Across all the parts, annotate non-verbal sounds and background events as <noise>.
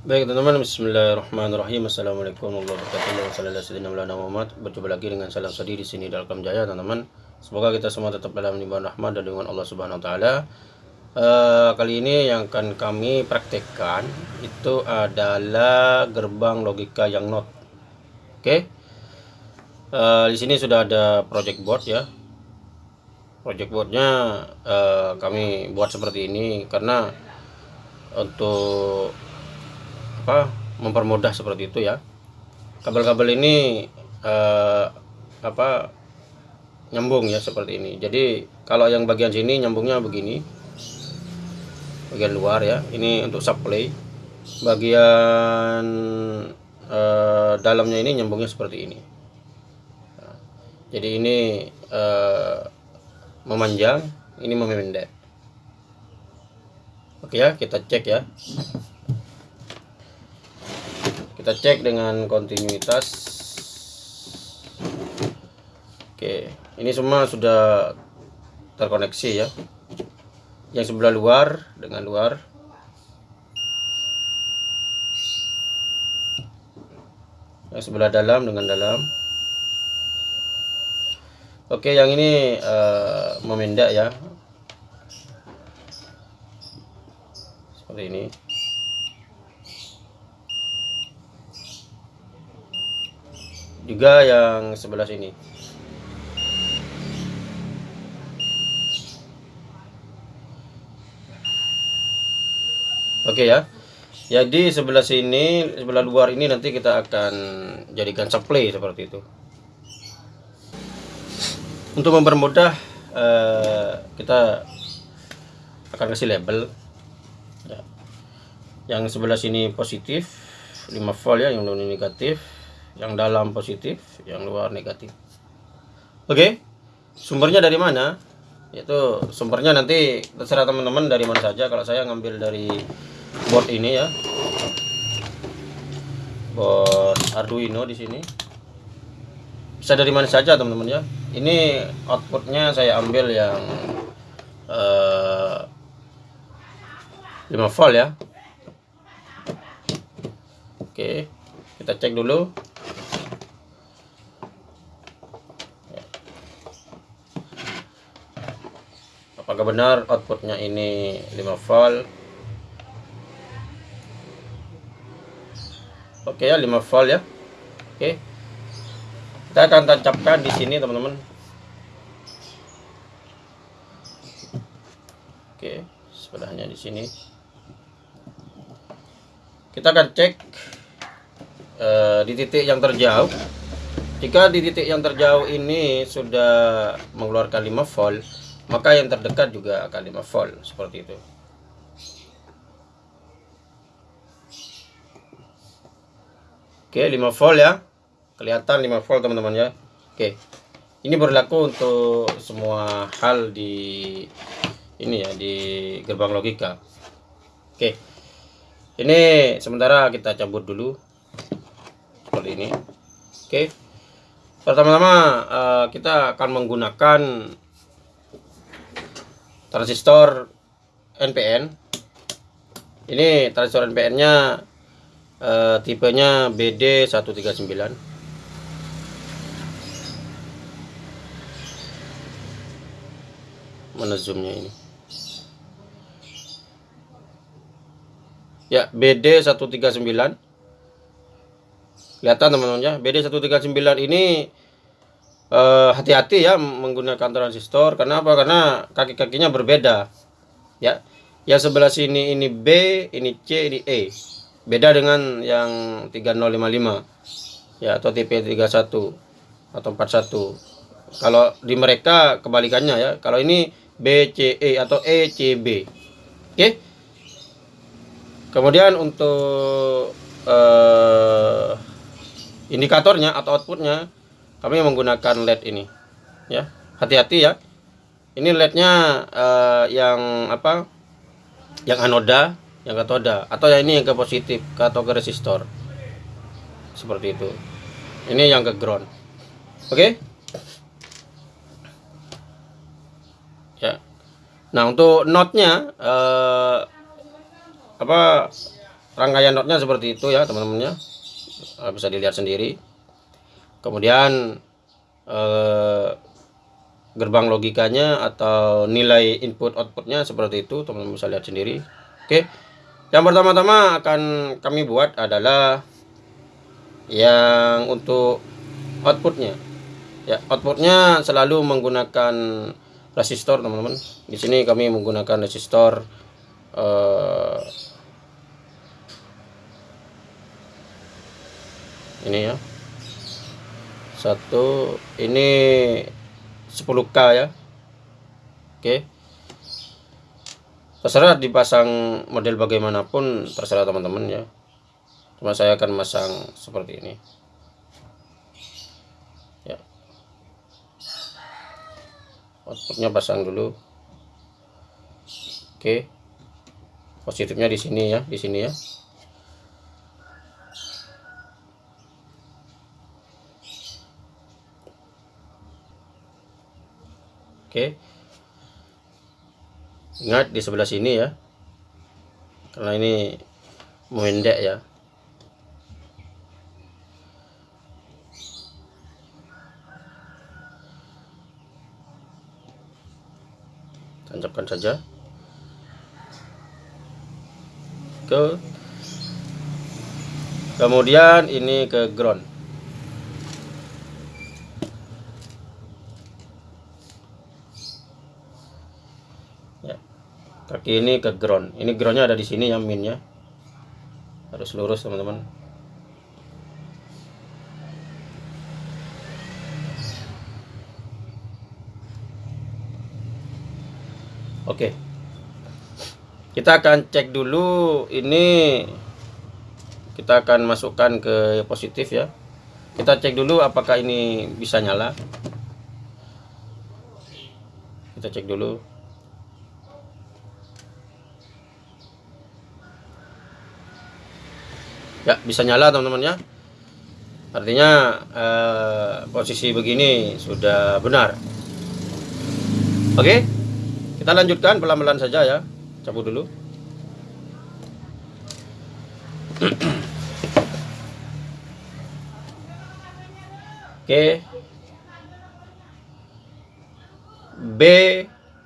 Baik teman-teman, Bismillahirrahmanirrahim. Assalamualaikum warahmatullahi wabarakatuh. Berjumpa lagi dengan salam sedih di sini dalam Jaya, teman-teman. Semoga kita semua tetap dalam limpahan rahmat dan dengan Allah Subhanahu Wa Taala. Uh, kali ini yang akan kami praktekkan itu adalah gerbang logika yang not. Oke. Okay? Uh, eh, di sini sudah ada project board ya. Project boardnya uh, kami buat seperti ini karena untuk apa mempermudah seperti itu ya. Kabel-kabel ini eh, apa nyambung ya seperti ini. Jadi kalau yang bagian sini nyambungnya begini. Bagian luar ya ini untuk supply. Bagian eh, dalamnya ini nyambungnya seperti ini. Jadi ini eh, memanjang ini memendek. Oke ya kita cek ya kita cek dengan kontinuitas. Oke ini semua sudah terkoneksi ya. Yang sebelah luar dengan luar. Yang sebelah dalam dengan dalam. Oke yang ini uh, memendek ya. Seperti ini juga yang sebelah sini. Oke ya. Jadi sebelah sini sebelah luar ini nanti kita akan jadikan supply seperti itu. Untuk mempermudah eh, kita akan kasih label. Ya. yang sebelah sini positif 5 volt ya yang negatif yang dalam positif yang luar negatif. Oke sumbernya dari mana? Itu sumbernya nanti terserah teman-teman dari mana saja. Kalau saya ngambil dari board ini ya. Board Arduino di sini. Bisa dari mana saja teman-teman ya. Ini outputnya saya ambil yang uh, eh, 5 volt ya. Oke kita cek dulu apakah benar outputnya ini 5 volt? Oke ya 5 volt ya. Oke. Kita akan tancapkan di sini teman-teman. Oke sebelahnya di sini. Kita akan cek uh, di titik yang terjauh. Jika di titik yang terjauh ini sudah mengeluarkan 5 volt maka yang terdekat juga akan 5 volt seperti itu. Oke 5 volt ya. Kelihatan 5 volt teman-teman ya. Oke. Ini berlaku untuk semua hal di ini ya di gerbang logika. Oke. Ini sementara kita cabut dulu seperti ini. Oke. Pertama-tama uh, kita akan menggunakan transistor NPN ini transistor NPN nya uh, tipenya BD139 mana zoomnya ini? Ya BD139 kelihatan teman-teman ya BD139 ini Eh, hati-hati uh, ya menggunakan transistor. Karena apa? Karena kaki-kakinya berbeda. Ya yang sebelah sini ini B ini C ini E. Beda dengan yang 3055 ya atau TP31 atau 41 kalau di mereka kebalikannya ya. Kalau ini BCE atau ECB oke? Okay? kemudian untuk uh, indikatornya atau outputnya kami menggunakan LED ini. Ya hati-hati ya. Ini LED-nya uh, yang apa? Yang anoda yang katoda atau yang ini yang ke positif atau ke resistor. Seperti itu. Ini yang ke ground. Oke? Okay? ya. Nah untuk notnya uh, apa? Rangkaian notnya seperti itu ya teman-temannya. Uh, bisa dilihat sendiri kemudian uh, gerbang logikanya atau nilai input outputnya seperti itu teman-teman bisa lihat sendiri. Oke yang pertama-tama akan kami buat adalah yang untuk outputnya. Ya outputnya selalu menggunakan resistor teman-teman. Di sini kami menggunakan resistor uh, ini ya satu ini 10k ya. Oke. Terserah dipasang model bagaimanapun terserah teman-teman ya. Cuma saya akan masang seperti ini. Ya. Outputnya pasang dulu. Oke. Positifnya di sini ya di sini ya Oke. Ingat di sebelah sini ya. Karena ini mendek ya. Tancapkan saja. Ke Kemudian ini ke ground. Ini ke ground. Ini groundnya ada di sini ya minnya. Harus lurus teman-teman. Oke. Kita akan cek dulu ini. Kita akan masukkan ke positif ya. Kita cek dulu apakah ini bisa nyala. Kita cek dulu ya bisa nyala teman-teman ya. Artinya eh, posisi begini sudah benar. Oke kita lanjutkan pelan-pelan saja ya. Cabut dulu. <clears throat> Oke. B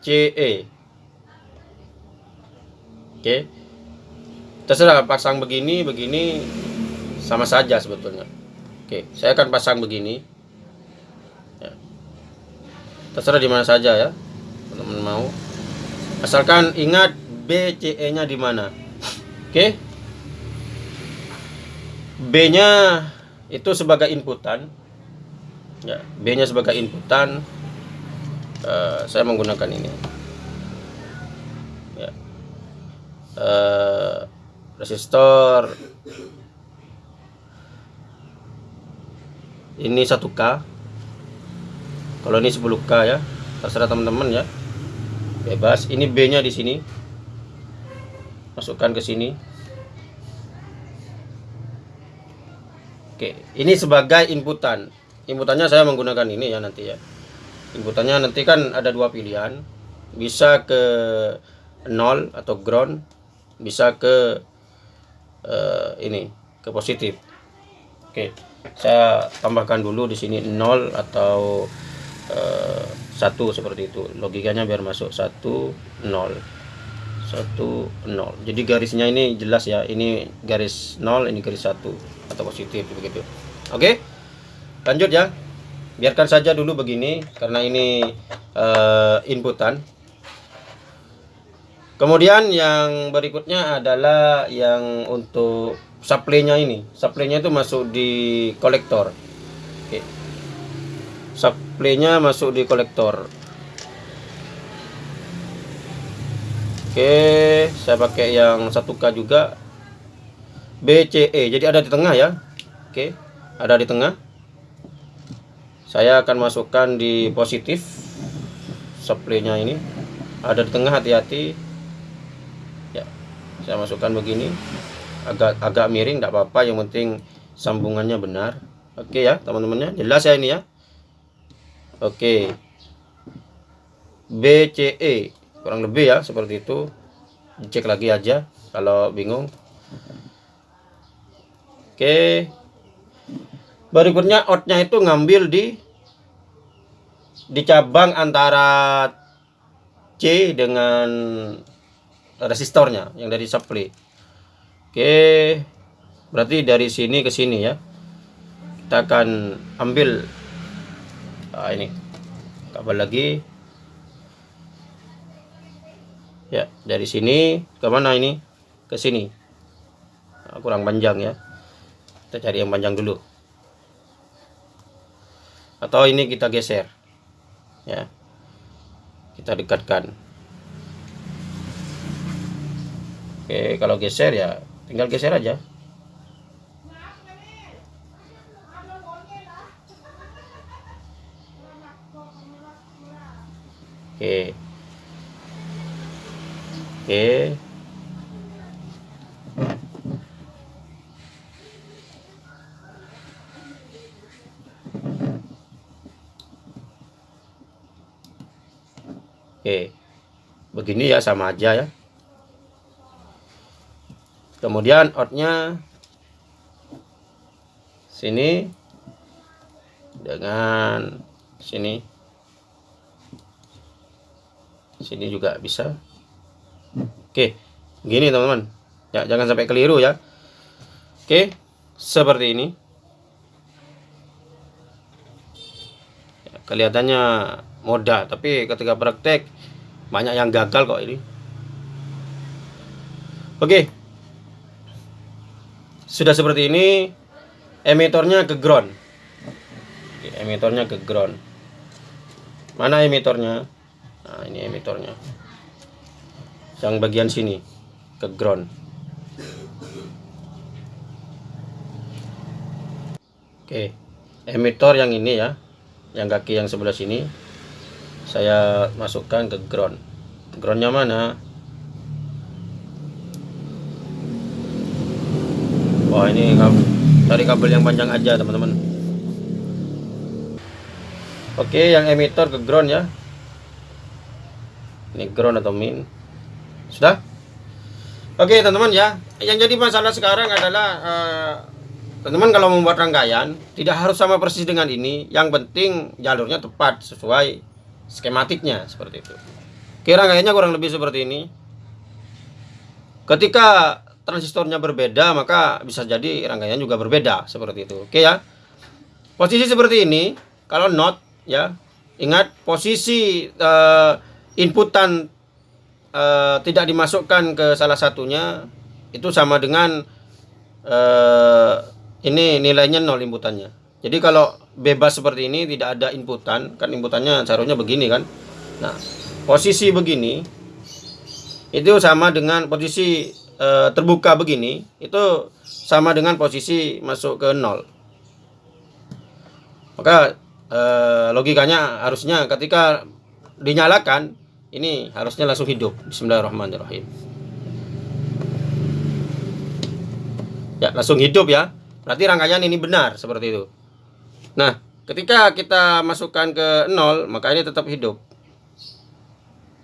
C E. Oke terserah pasang begini begini sama saja sebetulnya. Oke saya akan pasang begini. Ya. terserah di mana saja ya teman-teman mau. Asalkan ingat BCE nya di mana. Oke? B nya itu sebagai inputan. Ya B nya sebagai inputan. Uh, saya menggunakan ini. Ya. Uh, resistor. Ini 1K kalau ini 10K ya terserah teman-teman ya. Bebas. Ini B nya di sini. Masukkan ke sini. Oke ini sebagai inputan. Inputannya saya menggunakan ini ya nanti ya. Inputannya nanti kan ada dua pilihan. Bisa ke 0 atau ground bisa ke uh, ini ke positif. Oke saya tambahkan dulu di sini 0 atau uh, eh, 1 seperti itu. Logikanya biar masuk 1 0 1 0 jadi garisnya ini jelas ya ini garis 0 ini garis 1 atau positif begitu. Oke lanjut ya. Biarkan saja dulu begini karena ini uh, inputan Kemudian yang berikutnya adalah yang untuk supply-nya ini. Supply-nya itu masuk di kolektor. Oke. Supply-nya masuk di kolektor. Oke, saya pakai yang 1K juga. BCE. Jadi ada di tengah ya. Oke, ada di tengah. Saya akan masukkan di positif supply-nya ini. Ada di tengah hati-hati saya masukkan begini. Agak agak miring tidak apa-apa. Yang penting sambungannya benar. Oke ya teman-temannya. Jelas ya ini ya? Oke. BCE kurang lebih ya seperti itu. Cek lagi aja kalau bingung. Oke. Berikutnya outnya itu ngambil di di cabang antara C dengan resistornya yang dari supply. Oke. Berarti dari sini ke sini ya. Kita akan ambil nah ini kabel lagi. Ya, dari sini ke mana ini? Ke sini. Nah, kurang panjang ya. Kita cari yang panjang dulu. Atau ini kita geser. Ya. Kita dekatkan. Oke, kalau geser ya tinggal geser aja. Oke. Oke. Oke. Begini ya sama aja ya. Kemudian outnya sini dengan sini. Sini juga bisa. Oke gini teman-teman. Ya jangan sampai keliru ya. Oke seperti ini. Ya, kelihatannya mudah tapi ketika praktek banyak yang gagal kok ini. Oke sudah seperti ini emitornya ke ground. Oke, emitornya ke ground. Mana emitornya? Nah ini emitornya. Yang bagian sini ke ground. Oke emitor yang ini ya yang kaki yang sebelah sini saya masukkan ke ground. Groundnya mana wah ini cari kabel yang panjang aja teman-teman. Oke yang emitor ke ground ya. Ini ground atau min? Sudah? Oke teman-teman ya. Yang jadi masalah sekarang adalah eh, teman-teman uh, kalau membuat rangkaian tidak harus sama persis dengan ini. Yang penting jalurnya tepat sesuai skematiknya seperti itu. Oke rangkaiannya kurang lebih seperti ini. Ketika transistornya berbeda maka bisa jadi rangkaian juga berbeda seperti itu oke ya posisi seperti ini kalau not ya ingat posisi uh, inputan uh, tidak dimasukkan ke salah satunya itu sama dengan uh, ini nilainya nol inputannya. Jadi kalau bebas seperti ini tidak ada inputan, kan inputannya seharusnya begini kan. Nah, posisi begini itu sama dengan posisi uh, terbuka begini, itu sama dengan posisi masuk ke nol. Maka uh, logikanya harusnya ketika dinyalakan ini harusnya langsung hidup. Bismillahirrahmanirrahim. Ya langsung hidup ya. Berarti rangkaian ini benar seperti itu. Nah ketika kita masukkan ke nol maka ini tetap hidup.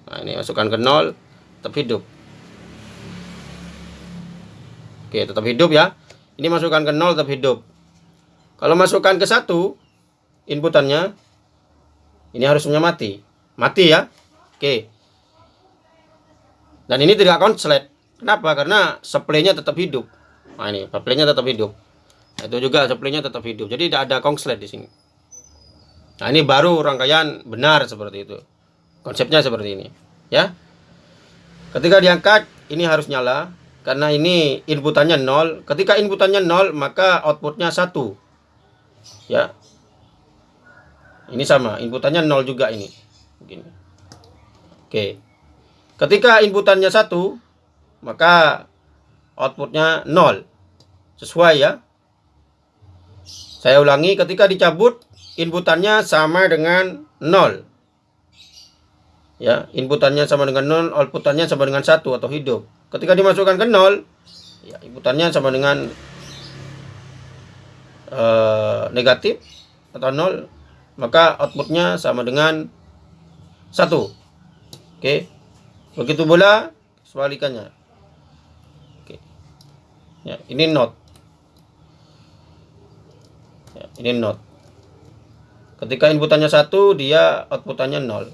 Nah ini masukkan ke nol tetap hidup oke tetap hidup ya ini masukkan ke nol tetap hidup kalau masukkan ke satu inputannya ini harusnya mati mati ya Oke. Dan ini tidak konslet. Kenapa? Karena supply-nya tetap hidup. Nah ini, supply-nya tetap hidup. Nah, itu juga supply-nya tetap hidup. Jadi tidak ada konslet di sini. Nah, ini baru rangkaian benar seperti itu. Konsepnya seperti ini, ya. Ketika diangkat, ini harus nyala karena ini inputannya nol. Ketika inputannya nol, maka outputnya satu. Ya. Ini sama, inputannya nol juga ini. Begini. Oke. Ketika inputannya satu, maka outputnya nol. Sesuai ya. Saya ulangi, ketika dicabut, inputannya sama dengan nol. Ya, inputannya sama dengan nol, outputannya sama dengan satu atau hidup. Ketika dimasukkan ke nol, ya, inputannya sama dengan uh, negatif atau nol, maka outputnya sama dengan satu. Oke. Begitu pula sebalikannya. Oke. Ya, ini not. ini not ketika inputannya satu dia outputannya nol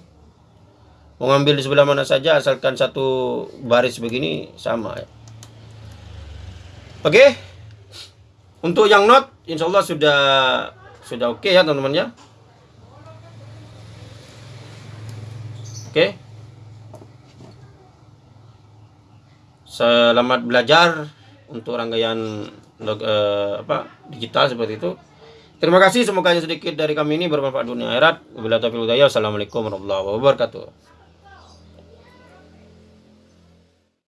mau ngambil di sebelah mana saja asalkan satu baris begini sama ya. Oke? Untuk yang not insya Allah sudah sudah oke okay ya teman-teman ya. Oke? Selamat belajar untuk rangkaian uh, apa digital seperti itu. Terima kasih semoga sedikit dari kami ini bermanfaat dunia akhirat. Wabillahi taufiq Assalamualaikum warahmatullahi wabarakatuh.